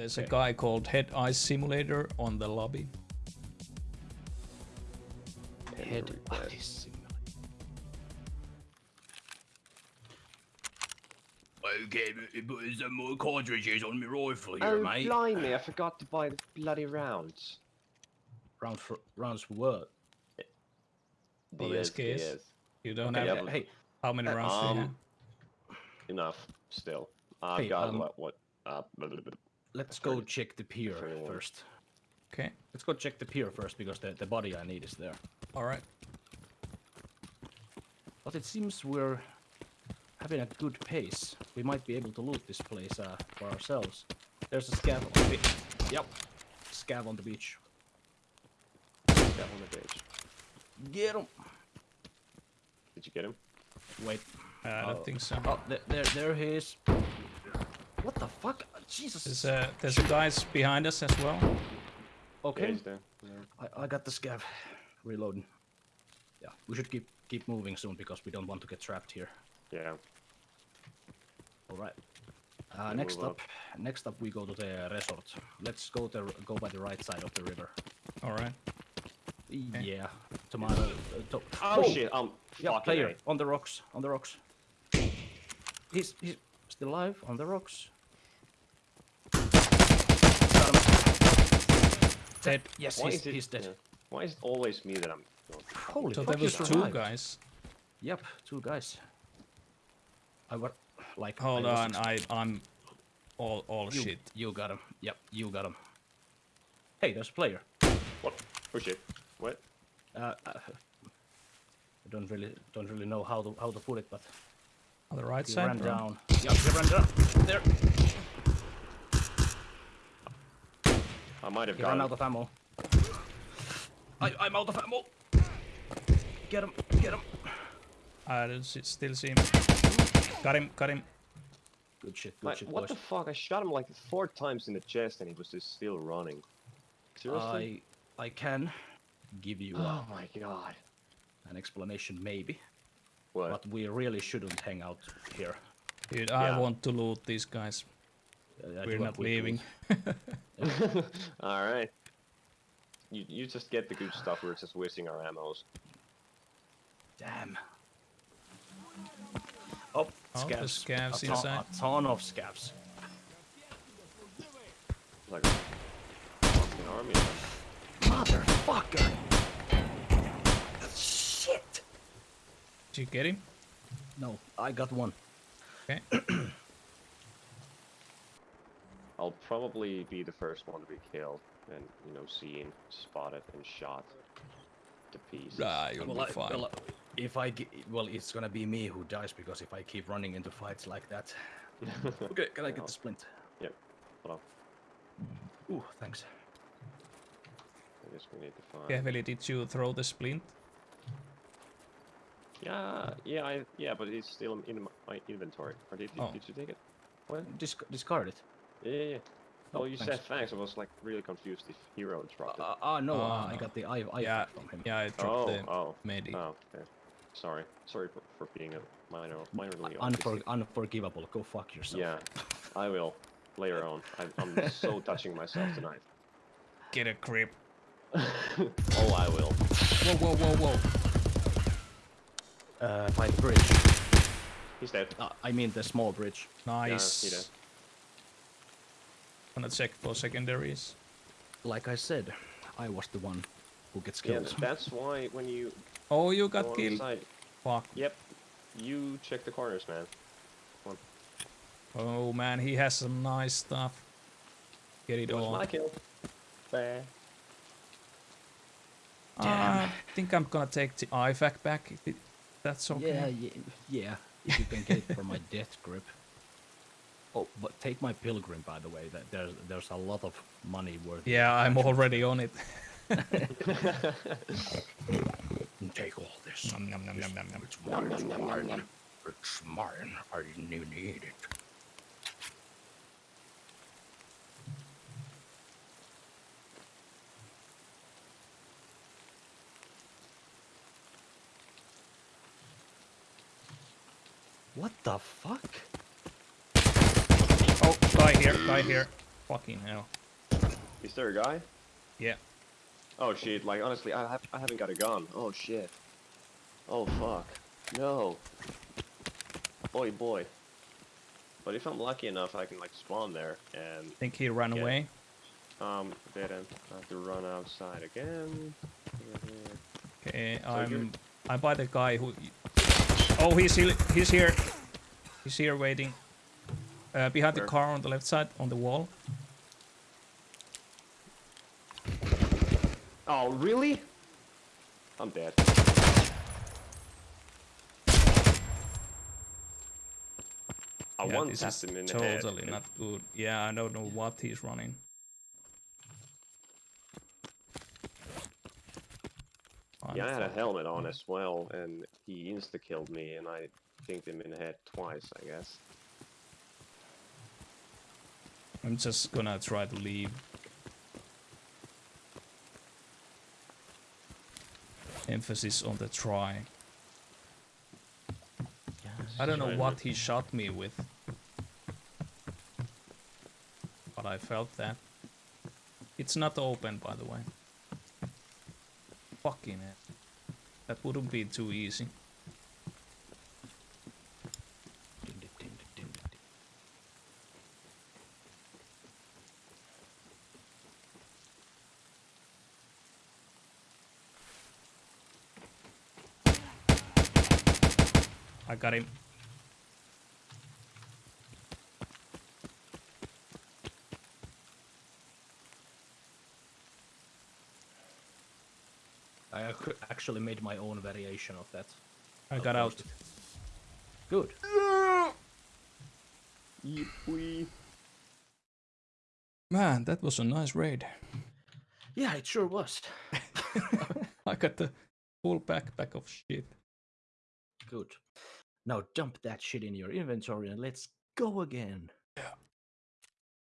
There's a guy called Head Ice Simulator on the lobby. Head request. ice. Okay, but some more cartridges on my rifle here, Oh, mate. blimey, I forgot to buy the bloody rounds. Round for rounds for what? The Oh, yes, SKS. yes. You don't Okay, have yeah, hey, how many rounds do you have? Um, enough still. I've Hey, got um, what? what uh, blah, blah, blah. Let's go check the pier first. Okay, Let's go check the pier first because the, the body I need is there. all right. But it seems we're having a good pace. We might be able to loot this place uh, for ourselves. There's a scav on the beach. Yep. Scav on the beach. Got one of each. Get him! Did you get him? Wait. Uh, I don't Oh. think so. Oh, there, there, there he is. What the fuck? Jesus. There's a there's guys behind us as well. Yeah, okay. he's. Yeah. I, I got the scav. Reloading. Yeah, we should keep keep moving soon because we don't want to get trapped here. yeah. All right. Uh, next move up, next up we go to the resort. Let's go the go by the right side of the river. All right. Yeah, tomato. Uh, to Oh, shit! Um, Yeah, fucking player A. on the rocks. On the rocks. He's he's still alive on the rocks. Got him. Dead. Yes, Why he's, is it? he's dead. yeah. Why is it always me that I'm? Holy So fuck, there was two survived. guys. Yep, two guys. I was like. Hold I on, I I'm all all You, shit. you got him. Yep, you got him. Hey, there's a player. What? Oh shit! What? Uh, uh, I don't really don't really know how to how to put it, but On the right he side. ran bro? down. Yep, he ran down. There. I might have He got ran him. out of ammo. I, I'm out of ammo. Get him, get him. I don't see, still see him. Got him. Got him. Good shit, good Like, shit, what boys. the fuck? I shot him like four times in the chest and he was just still running. Seriously? I I can give you Oh my god. an explanation, maybe, What? but we really shouldn't hang out here. Dude, I Yeah. want to loot these guys. I We're not agree leaving. All right. You you just get the good stuff. We're just wasting our ammos. Damn. Oh, Oh, the scabs. scavs a ton, inside. A ton of scavs. Like a fucking army. Motherfucker! Shit! Did you get him? No, I got one. Okay. I'll probably be the first one to be killed and you know seen, spotted, and shot to pieces. Ah, you'll Well, be I, fine. well, if I ge- well, it's gonna be me who dies because if I keep running into fights like that. okay, can I get Well, the splint? Yep. Hold on. Ooh, thanks. I guess we need to find. Carefully, did you throw the splint? Yeah, yeah, I, yeah, but it's still in my inventory. Or did, you Oh. did you take it? Disc- discard it. Yeah, yeah. yeah. Oh, Oh, you thanks. said thanks. I was like really confused if hero dropped it. Uh, uh, no, uh, I Ah. got the I, I yeah, from him. yeah, I dropped oh, the oh, medi. oh, okay. Sorry, sorry for, for being a minor, minorly Unfor- unforgivable. Go fuck yourself. Yeah, I will later on. I, I'm so touching myself tonight. Get a grip. oh, I will. Whoa, whoa, whoa, whoa. Uh, by the bridge. He's dead. Uh, I mean the small bridge. Nice. he did. Gonna check for secondaries. Like I said, I was the one who gets killed. Yeah, killed. that's why when you Oh, you got on killed. side, Fuck. yep, you check the corners, man. Oh man, he has some nice stuff. Get it It was all. my kill. Bah. Uh, I think I'm gonna take the IFAK back it, that's okay. Yeah, yeah, yeah. If you can get it for my death grip. Oh, but take my pilgrim, by the way. That there's there's a lot of money worth. Yeah, I'm already on it. Take all this. Nom, nom, nom, nom, nom, nom. It's mine. It's mine. It's mine. I need it. What the fuck? Oh, guy here, guy here. Fucking hell. Is there a guy? Yeah. Oh shit, like honestly, I, have, I haven't got a gun. Oh shit. Oh fuck. No. Boy, boy. But if I'm lucky enough, I can like spawn there and think he ran Yeah. away. um didn't I have to run outside again. Over here. Okay, So you're- I'm I'm by the guy who. Oh, he's he- he's here. He's here waiting. Uh, behind Where? the car on the left side on the wall. Oh really? I'm dead. I yeah, this is the head. totally not good. Yeah, I don't know what he's running. Yeah, I had a helmet on as well, and he insta killed me, and I kinked him in the head twice, I guess. I'm just gonna try to leave. Emphasis on the try. I don't know what he shot me with. But I felt that. It's not open, by the way. Fucking it. That wouldn't be too easy. I got him. I actually made my own variation of that. I got out. it. Good. Yippee. Man, that was a nice raid. Yeah, it sure was. I got the full backpack of shit. Good. Now dump that shit in your inventory and let's go again.